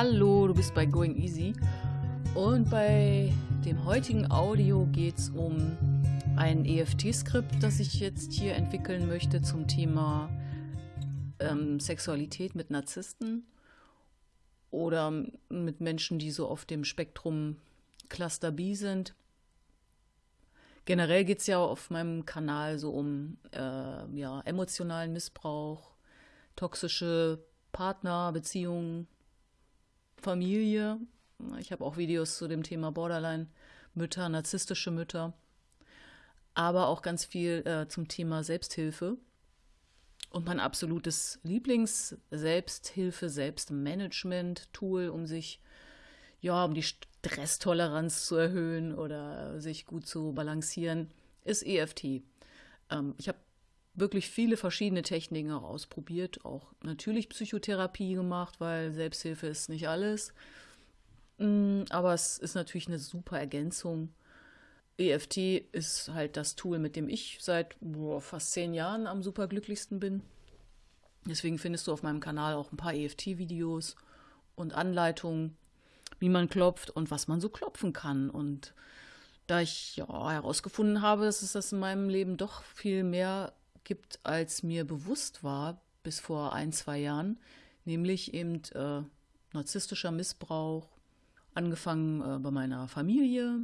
Hallo, du bist bei Going Easy und bei dem heutigen Audio geht es um ein EFT-Skript, das ich jetzt hier entwickeln möchte zum Thema ähm, Sexualität mit Narzissten oder mit Menschen, die so auf dem Spektrum Cluster B sind. Generell geht es ja auf meinem Kanal so um äh, ja, emotionalen Missbrauch, toxische Partnerbeziehungen, Familie. Ich habe auch Videos zu dem Thema Borderline-Mütter, narzisstische Mütter, aber auch ganz viel äh, zum Thema Selbsthilfe. Und mein absolutes Lieblings-Selbsthilfe, Selbstmanagement-Tool, um sich, ja, um die Stresstoleranz zu erhöhen oder sich gut zu balancieren, ist EFT. Ähm, ich habe wirklich viele verschiedene Techniken auch ausprobiert, auch natürlich Psychotherapie gemacht, weil Selbsthilfe ist nicht alles. Mm, aber es ist natürlich eine super Ergänzung. EFT ist halt das Tool, mit dem ich seit boah, fast zehn Jahren am superglücklichsten bin. Deswegen findest du auf meinem Kanal auch ein paar EFT-Videos und Anleitungen, wie man klopft und was man so klopfen kann. Und da ich ja herausgefunden habe, dass es das in meinem Leben doch viel mehr gibt, als mir bewusst war bis vor ein, zwei Jahren, nämlich eben äh, narzisstischer Missbrauch, angefangen äh, bei meiner Familie.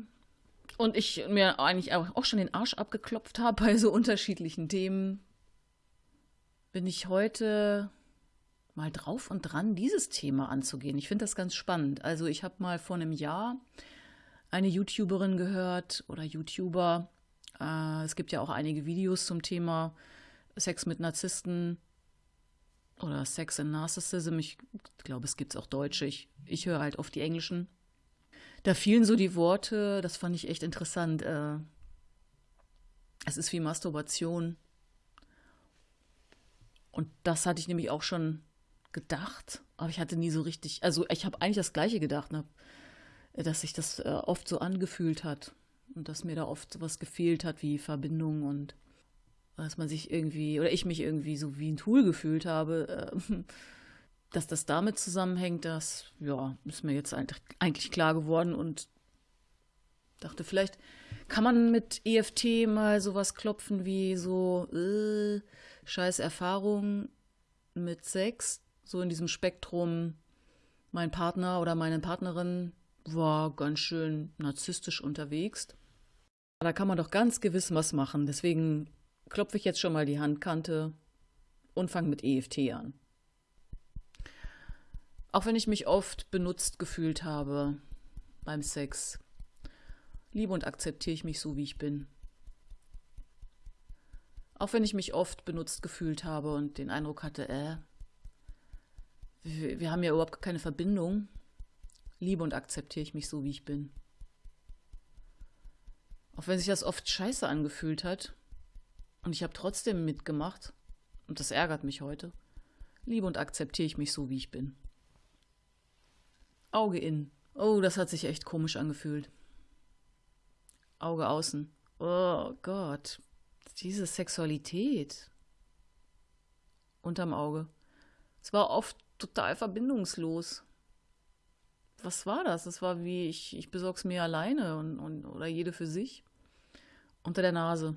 Und ich mir eigentlich auch schon den Arsch abgeklopft habe bei so unterschiedlichen Themen, bin ich heute mal drauf und dran, dieses Thema anzugehen. Ich finde das ganz spannend. Also ich habe mal vor einem Jahr eine YouTuberin gehört oder YouTuber, äh, es gibt ja auch einige Videos zum Thema Sex mit Narzissten oder Sex and Narcissism. Ich glaube, es gibt es auch Deutsche. Ich, ich höre halt oft die Englischen. Da fielen so die Worte, das fand ich echt interessant. Äh, es ist wie Masturbation. Und das hatte ich nämlich auch schon gedacht, aber ich hatte nie so richtig, also ich habe eigentlich das Gleiche gedacht, ne? dass sich das äh, oft so angefühlt hat und dass mir da oft was gefehlt hat, wie Verbindung und dass man sich irgendwie, oder ich mich irgendwie so wie ein Tool gefühlt habe, äh, dass das damit zusammenhängt, das, ja, ist mir jetzt eigentlich klar geworden und dachte, vielleicht kann man mit EFT mal sowas klopfen wie so, äh, scheiß Erfahrung mit Sex, so in diesem Spektrum, mein Partner oder meine Partnerin war ganz schön narzisstisch unterwegs. Da kann man doch ganz gewiss was machen. Deswegen klopfe ich jetzt schon mal die Handkante und fange mit EFT an. Auch wenn ich mich oft benutzt gefühlt habe beim Sex, liebe und akzeptiere ich mich so, wie ich bin. Auch wenn ich mich oft benutzt gefühlt habe und den Eindruck hatte, äh, wir, wir haben ja überhaupt keine Verbindung, liebe und akzeptiere ich mich so, wie ich bin. Auch wenn sich das oft scheiße angefühlt hat, und ich habe trotzdem mitgemacht. Und das ärgert mich heute. Liebe und akzeptiere ich mich so, wie ich bin. Auge in. Oh, das hat sich echt komisch angefühlt. Auge außen. Oh Gott. Diese Sexualität. Unterm Auge. Es war oft total verbindungslos. Was war das? Es war wie, ich, ich besorg's mir alleine und, und, oder jede für sich. Unter der Nase.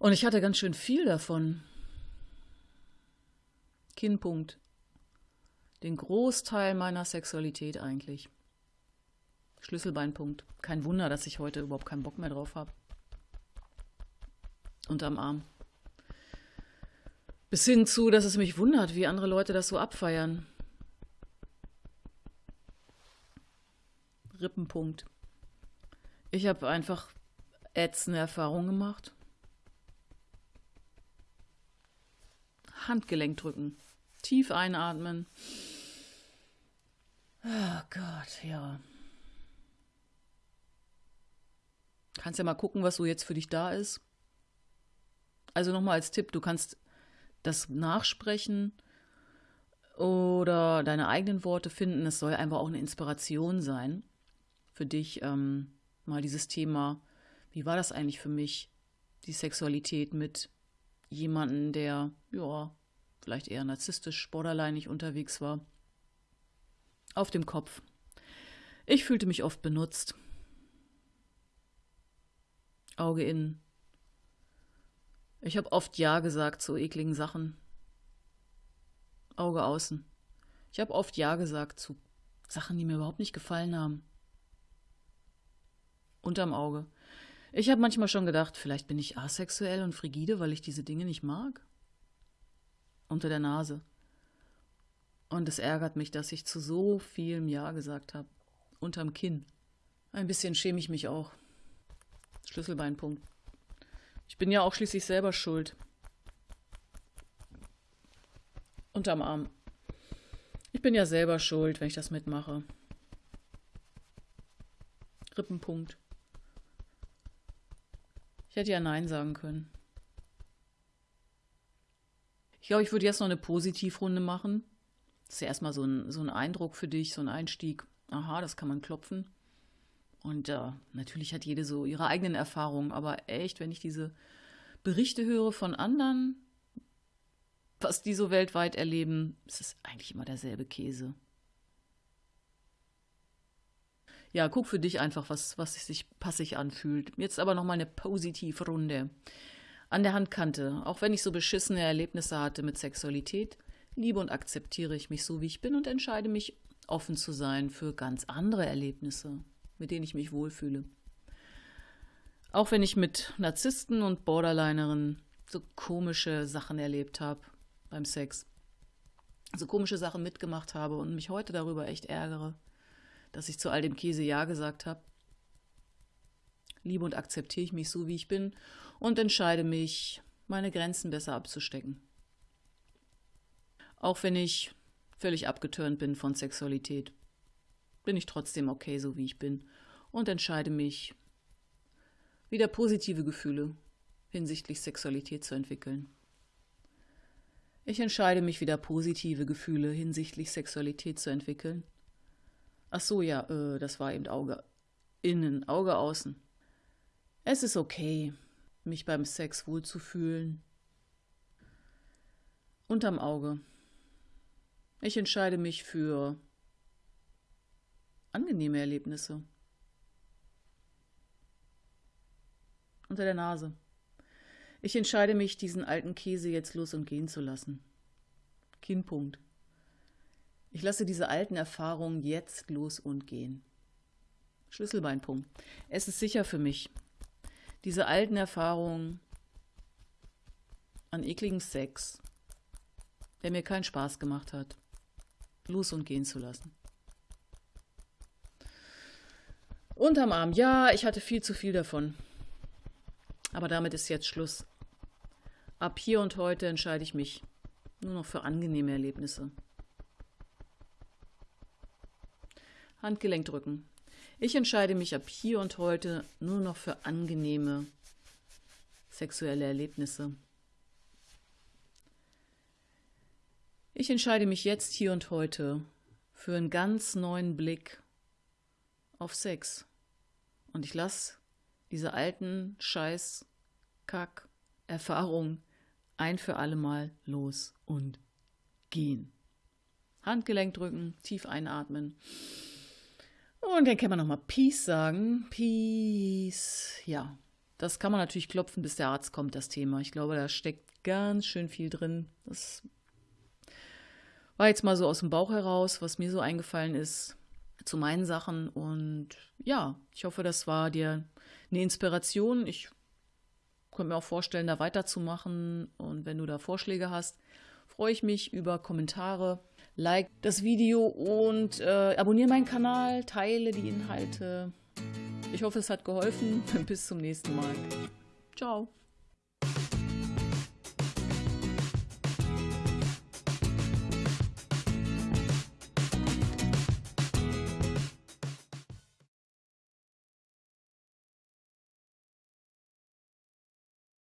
Und ich hatte ganz schön viel davon. Kinnpunkt. Den Großteil meiner Sexualität eigentlich. Schlüsselbeinpunkt. Kein Wunder, dass ich heute überhaupt keinen Bock mehr drauf habe. Unterm Arm. Bis hin zu, dass es mich wundert, wie andere Leute das so abfeiern. Rippenpunkt. Ich habe einfach ätzende Erfahrungen gemacht. Handgelenk drücken. Tief einatmen. Oh Gott, ja. Kannst ja mal gucken, was so jetzt für dich da ist. Also nochmal als Tipp, du kannst das nachsprechen oder deine eigenen Worte finden. Es soll einfach auch eine Inspiration sein für dich, ähm, mal dieses Thema, wie war das eigentlich für mich, die Sexualität mit jemanden, der, ja, vielleicht eher narzisstisch, borderlineig unterwegs war. Auf dem Kopf. Ich fühlte mich oft benutzt. Auge innen. Ich habe oft Ja gesagt zu ekligen Sachen. Auge außen. Ich habe oft Ja gesagt zu Sachen, die mir überhaupt nicht gefallen haben. Unterm Auge. Ich habe manchmal schon gedacht, vielleicht bin ich asexuell und frigide, weil ich diese Dinge nicht mag. Unter der Nase. Und es ärgert mich, dass ich zu so vielem Ja gesagt habe. Unterm Kinn. Ein bisschen schäme ich mich auch. Schlüsselbeinpunkt. Ich bin ja auch schließlich selber schuld. Unterm Arm. Ich bin ja selber schuld, wenn ich das mitmache. Rippenpunkt. Ich hätte ja Nein sagen können. Ich glaube, ich würde jetzt noch eine Positivrunde machen. Das ist ja erstmal so ein, so ein Eindruck für dich, so ein Einstieg. Aha, das kann man klopfen. Und äh, natürlich hat jede so ihre eigenen Erfahrungen, aber echt, wenn ich diese Berichte höre von anderen, was die so weltweit erleben, ist es eigentlich immer derselbe Käse. Ja, guck für dich einfach, was, was sich passig anfühlt. Jetzt aber nochmal eine Positiv-Runde. An der Handkante, auch wenn ich so beschissene Erlebnisse hatte mit Sexualität, liebe und akzeptiere ich mich so, wie ich bin und entscheide mich, offen zu sein für ganz andere Erlebnisse mit denen ich mich wohlfühle. Auch wenn ich mit Narzissten und Borderlinerinnen so komische Sachen erlebt habe beim Sex, so komische Sachen mitgemacht habe und mich heute darüber echt ärgere, dass ich zu all dem Käse Ja gesagt habe, liebe und akzeptiere ich mich so, wie ich bin und entscheide mich, meine Grenzen besser abzustecken. Auch wenn ich völlig abgeturnt bin von Sexualität bin ich trotzdem okay, so wie ich bin und entscheide mich, wieder positive Gefühle hinsichtlich Sexualität zu entwickeln. Ich entscheide mich wieder positive Gefühle hinsichtlich Sexualität zu entwickeln. Ach so, ja, äh, das war eben Auge innen, Auge außen. Es ist okay, mich beim Sex wohlzufühlen. Unterm Auge. Ich entscheide mich für angenehme Erlebnisse. Unter der Nase. Ich entscheide mich, diesen alten Käse jetzt los und gehen zu lassen. Kinnpunkt. Ich lasse diese alten Erfahrungen jetzt los und gehen. Schlüsselbeinpunkt. Es ist sicher für mich, diese alten Erfahrungen an ekligem Sex, der mir keinen Spaß gemacht hat, los und gehen zu lassen. Unterm Arm, ja, ich hatte viel zu viel davon. Aber damit ist jetzt Schluss. Ab hier und heute entscheide ich mich nur noch für angenehme Erlebnisse. Handgelenk drücken. Ich entscheide mich ab hier und heute nur noch für angenehme sexuelle Erlebnisse. Ich entscheide mich jetzt hier und heute für einen ganz neuen Blick auf Sex. Und ich lasse diese alten Scheiß, Kack, Erfahrungen ein für alle Mal los und gehen. Handgelenk drücken, tief einatmen. Und dann kann man nochmal Peace sagen. Peace. Ja, das kann man natürlich klopfen, bis der Arzt kommt, das Thema. Ich glaube, da steckt ganz schön viel drin. Das war jetzt mal so aus dem Bauch heraus, was mir so eingefallen ist zu meinen Sachen. Und ja, ich hoffe, das war dir eine Inspiration. Ich könnte mir auch vorstellen, da weiterzumachen. Und wenn du da Vorschläge hast, freue ich mich über Kommentare. Like das Video und äh, abonniere meinen Kanal, teile die Inhalte. Ich hoffe, es hat geholfen. Bis zum nächsten Mal. Ciao.